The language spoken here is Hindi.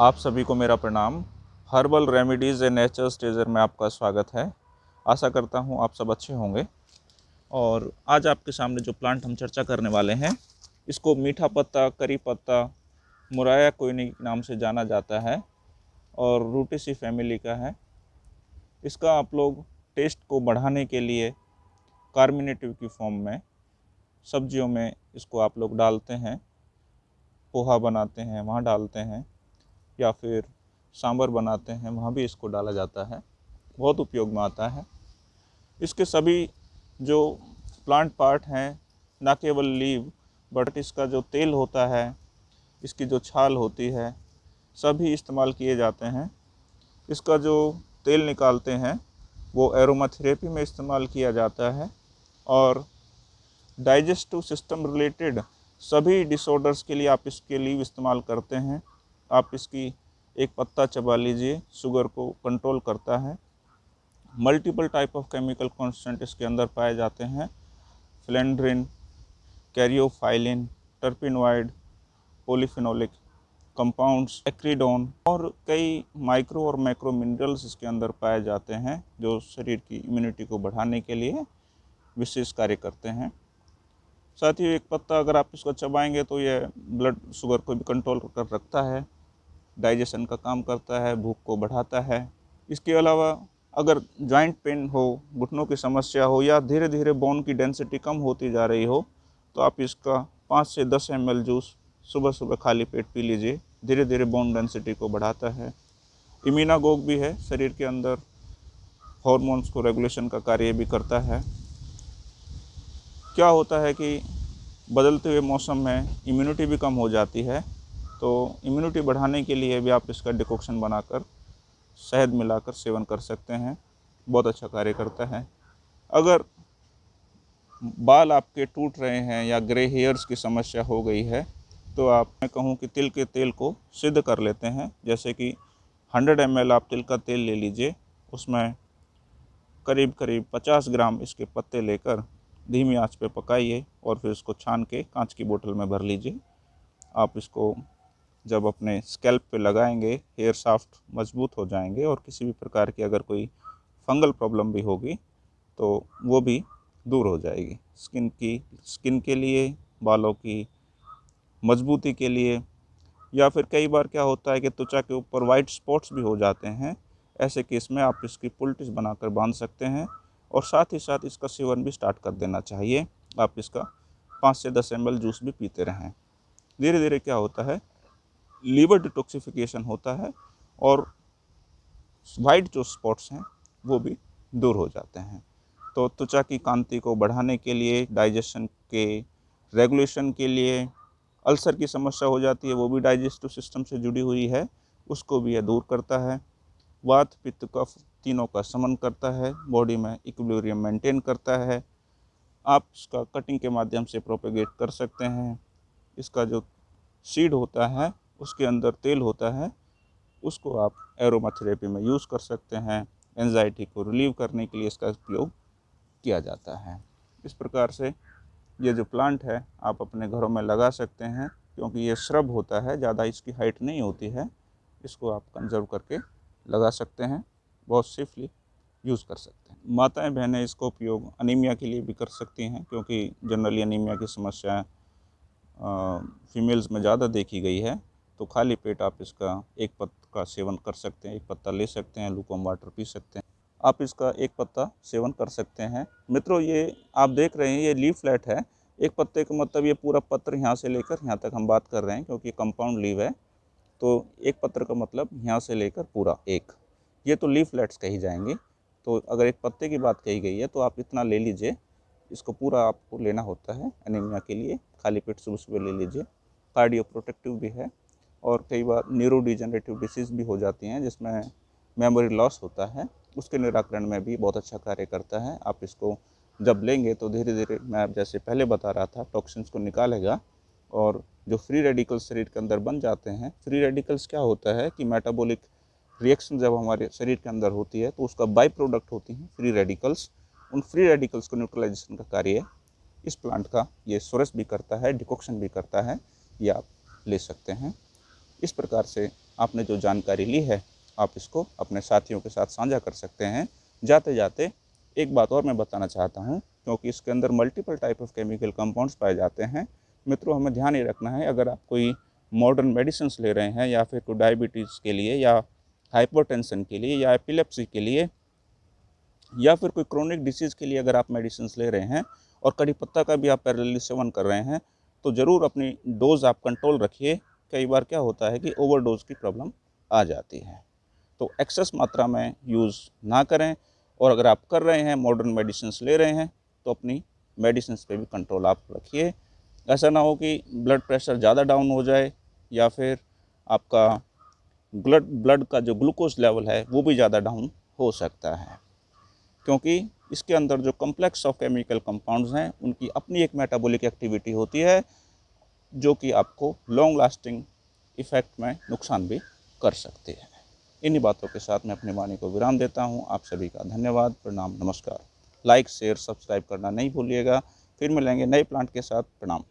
आप सभी को मेरा प्रणाम। हर्बल रेमेडीज़ एंड नेचर स्टेजर में आपका स्वागत है। आशा करता हूँ आप सब अच्छे होंगे। और आज आपके सामने जो प्लांट हम चर्चा करने वाले हैं, इसको मीठा पत्ता, करी पत्ता, मुराया कोयनी के नाम से जाना जाता है और रूटेसी फैमिली का है। इसका आप लोग टेस्ट को बढ़ाने के लिए कार्मिनेटिव की फॉर्म में सब्जियों में इसको आप लोग डालते हैं, पोहा बनाते हैं, वहाँ डालते हैं। या फिर सांभर बनाते हैं, वहाँ भी इसको डाला जाता है। बहुत उपयोग में आता है। इसके सभी जो प्लांट पार्ट हैं, ना केवल लीव बट इसका जो तेल होता है, इसकी जो छाल होती है, सभी इस्तेमाल किए जाते हैं। इसका जो तेल निकालते हैं, वो एरोमाथेरेपी में इस्तेमाल किया जाता है और डाइजेस्टिव सिस्टम रिलेटेड सभी डिसऑर्डर्स के लिए आप इसके लीव इस्तेमाल करते हैं। आप इसकी एक पत्ता चबा लीजिए शुगर को कंट्रोल करता है। Multiple type of chemical constant इसके अंदर पाए जाते हैं। फ्लेंड्रिन कैरियोफाइलिन टर्पिनवाइड पोलीफिनोलिक कंपाउंड्स एक्रीडोन और कई माइक्रो और मैक्रो मिनरल्स इसके अंदर पाए जाते हैं, जो शरीर की इम्यूनिटी को बढ़ाने के लिए विशेष कार्य करते हैं। साथ ही एक पत्ता अगर आप इसको चबाएँगे तो यह ब्लड शुगर को भी कंट्रोल कर रखता है। डाइजेशन का काम करता है, भूख को बढ़ाता है। इसके अलावा अगर जॉइंट पेन हो, घुटनों की समस्या हो या धीरे धीरे बोन की डेंसिटी कम होती जा रही हो तो आप इसका पाँच से दस एम जूस सुबह सुबह खाली पेट पी लीजिए। धीरे धीरे बोन डेंसिटी को बढ़ाता है। इमीनागोग भी है, शरीर के अंदर हॉर्मोन्स को रेगुलेशन का कार्य भी करता है। क्या होता है कि बदलते हुए मौसम में इम्यूनिटी भी कम हो जाती है तो इम्यूनिटी बढ़ाने के लिए भी आप इसका डिकॉक्शन बनाकर, शहद मिलाकर सेवन कर सकते हैं। बहुत अच्छा कार्य करता है। अगर बाल आपके टूट रहे हैं या ग्रे हेयर्स की समस्या हो गई है तो आप, मैं कहूँ कि तिल के तेल को सिद्ध कर लेते हैं। जैसे कि 100 एम आप तिल का तेल ले लीजिए, उसमें करीब करीब 50 ग्राम इसके पत्ते लेकर धीमी आँच पे पकाइए और फिर इसको छान के कांच की बोतल में भर लीजिए। आप इसको जब अपने स्कैल्प पे लगाएँगे हेयर साफ्ट मज़बूत हो जाएँगे और किसी भी प्रकार की अगर कोई फंगल प्रॉब्लम भी होगी तो वो भी दूर हो जाएगी। स्किन की स्किन के लिए, बालों की, मजबूती के लिए, या फिर कई बार क्या होता है कि त्वचा के ऊपर वाइट स्पॉट्स भी हो जाते हैं, ऐसे केस में आप इसकी पुल्टिस बनाकर बाँध सकते हैं और साथ ही साथ इसका सेवन भी स्टार्ट कर देना चाहिए। आप इसका पाँच से दस एम जूस भी पीते रहें। धीरे धीरे क्या होता है लीवर डिटॉक्सिफिकेशन होता है और वाइट जो स्पॉट्स हैं, वो भी दूर हो जाते हैं। तो त्वचा की कांति को बढ़ाने के लिए, डाइजेशन के रेगुलेशन के लिए अल्सर की समस्या हो जाती है, वो भी डाइजेस्टिव सिस्टम से जुड़ी हुई है, उसको भी यह दूर करता है। वात, पित्त, कफ तीनों का समन करता है, बॉडी में इक्विलिब्रियम मेंटेन करता है। आप इसका कटिंग के माध्यम से प्रोपेगेट कर सकते हैं। इसका जो सीड होता है उसके अंदर तेल होता है, उसको आप एरोमा थेरेपी में यूज़ कर सकते हैं। एनजाइटी को रिलीव करने के लिए इसका उपयोग किया जाता है। इस प्रकार से ये जो प्लांट है, आप अपने घरों में लगा सकते हैं, क्योंकि ये श्रब होता है, ज़्यादा इसकी हाइट नहीं होती है। इसको आप कंजर्व करके लगा सकते हैं, बहुत सेफली यूज़ कर सकते हैं। माताएँ बहनें इसको उपयोग अनीमिया के लिए भी कर सकती हैं, क्योंकि जनरली अनीमिया की समस्याएँ फीमेल्स में ज़्यादा देखी गई है। तो खाली पेट आप इसका एक पत्ता का सेवन कर सकते हैं, एक पत्ता ले सकते हैं, लूकम वाटर पी सकते हैं। आप इसका एक पत्ता सेवन कर सकते हैं। मित्रों, ये आप देख रहे हैं, ये लीव फ्लैट है। एक पत्ते का मतलब ये पूरा पत्र यहाँ से लेकर यहाँ तक हम बात कर रहे हैं, क्योंकि कंपाउंड लीव है। तो एक पत्र का मतलब यहाँ से लेकर पूरा एक। ये तो लीव फ्लैट्स कही जाएँगी। तो अगर एक पत्ते की बात कही गई है तो आप इतना ले लीजिए। इसको पूरा आपको लेना होता है एनीमिया के लिए। खाली पेट सुबह सुबह ले लीजिए। कार्डियो प्रोटेक्टिव भी है। और कई बार न्यूरो डिजनरेटिव डिसीज़ भी हो जाती हैं, जिसमें मेमोरी लॉस होता है। उसके निराकरण में भी बहुत अच्छा कार्य करता है। आप इसको जब लेंगे तो धीरे धीरे मैं जैसे पहले बता रहा था टॉक्सिन्स को निकालेगा और जो फ्री रेडिकल्स शरीर के अंदर बन जाते हैं फ्री रेडिकल्स क्या होता है कि मेटाबॉलिक रिएक्शन जब हमारे शरीर के अंदर होती है तो उसका बाई प्रोडक्ट होती हैं फ्री रेडिकल्स उन फ्री रेडिकल्स को न्यूट्रलाइजेशन का कार्य इस प्लांट का ये सोरस भी करता है डिकॉक्शन भी करता है, ये आप ले सकते हैं। इस प्रकार से आपने जो जानकारी ली है, आप इसको अपने साथियों के साथ साझा कर सकते हैं। जाते जाते एक बात और मैं बताना चाहता हूँ, क्योंकि इसके अंदर multiple type of chemical compounds पाए जाते हैं। मित्रों, हमें ध्यान ये रखना है, अगर आप कोई मॉडर्न मेडिसिन ले रहे हैं, या फिर कोई डायबिटीज़ के लिए, या हाइपरटेंशन के लिए, या एपिलेप्सी के लिए, या फिर कोई क्रोनिक डिसीज़ के लिए अगर आप मेडिसिन ले रहे हैं, और कड़ी पत्ता का भी आप पैरेलली सेवन कर रहे हैं तो ज़रूर अपनी डोज़ आप कंट्रोल रखिए। कई बार क्या होता है कि ओवरडोज की प्रॉब्लम आ जाती है। तो एक्सेस मात्रा में यूज़ ना करें और अगर आप कर रहे हैं मॉडर्न मेडिसिन ले रहे हैं तो अपनी मेडिसिन पे भी कंट्रोल आप रखिए। ऐसा ना हो कि ब्लड प्रेशर ज़्यादा डाउन हो जाए या फिर आपका ब्लड ब्लड का जो ग्लूकोज लेवल है, वो भी ज़्यादा डाउन हो सकता है। क्योंकि इसके अंदर जो कम्प्लेक्स ऑफ़ केमिकल कंपाउंड्स हैं, उनकी अपनी एक मेटाबॉलिक एक्टिविटी होती है जो कि आपको लॉन्ग लास्टिंग इफ़ेक्ट में नुकसान भी कर सकती है। इन्हीं बातों के साथ मैं अपनी वाणी को विराम देता हूँ। आप सभी का धन्यवाद। प्रणाम, नमस्कार। लाइक शेयर सब्सक्राइब करना नहीं भूलिएगा। फिर मिलेंगे नए प्लांट के साथ। प्रणाम।